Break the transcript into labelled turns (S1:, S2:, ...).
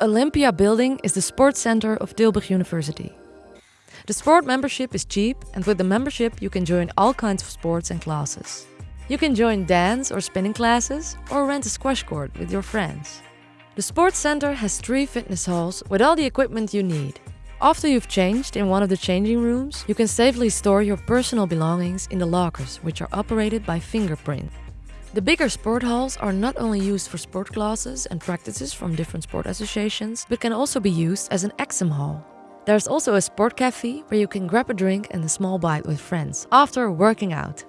S1: Olympia building is the sports center of Tilburg University. The sport membership is cheap and with the membership you can join all kinds of sports and classes. You can join dance or spinning classes or rent a squash court with your friends. The sports center has three fitness halls with all the equipment you need. After you've changed in one of the changing rooms, you can safely store your personal belongings in the lockers, which are operated by fingerprint. The bigger sport halls are not only used for sport classes and practices from different sport associations, but can also be used as an exam hall. There's also a sport cafe where you can grab a drink and a small bite with friends after working out.